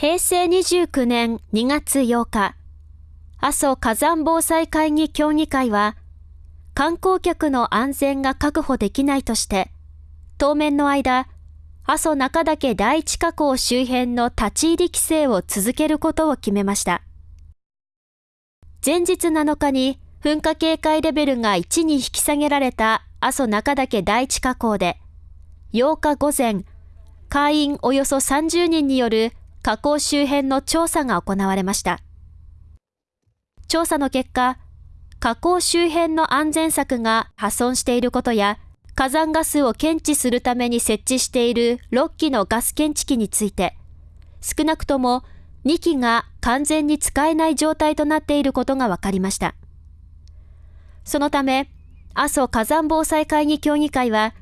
平成29年2月8日、阿蘇火山防災会議協議会は、観光客の安全が確保できないとして、当面の間、阿蘇中岳第一火口周辺の立ち入り規制を続けることを決めました。前日7日に噴火警戒レベルが1に引き下げられた阿蘇中岳第一火口で、8日午前、会員およそ30人による火口周辺の調査が行われました。調査の結果、火口周辺の安全策が破損していることや、火山ガスを検知するために設置している6基のガス検知器について、少なくとも2基が完全に使えない状態となっていることが分かりました。そのため、阿蘇火山防災会議協議会は、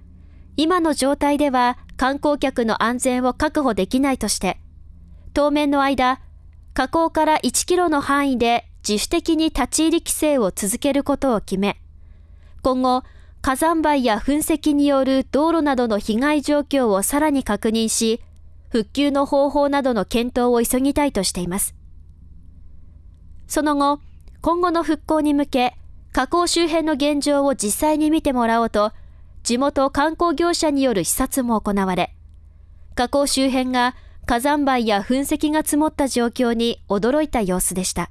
今の状態では観光客の安全を確保できないとして、当面の間、火口から1キロの範囲で自主的に立ち入り規制を続けることを決め、今後、火山灰や噴石による道路などの被害状況をさらに確認し、復旧の方法などの検討を急ぎたいとしています。その後、今後の復興に向け、火口周辺の現状を実際に見てもらおうと、地元観光業者による視察も行われ、火口周辺が火山灰や噴石が積もった状況に驚いた様子でした。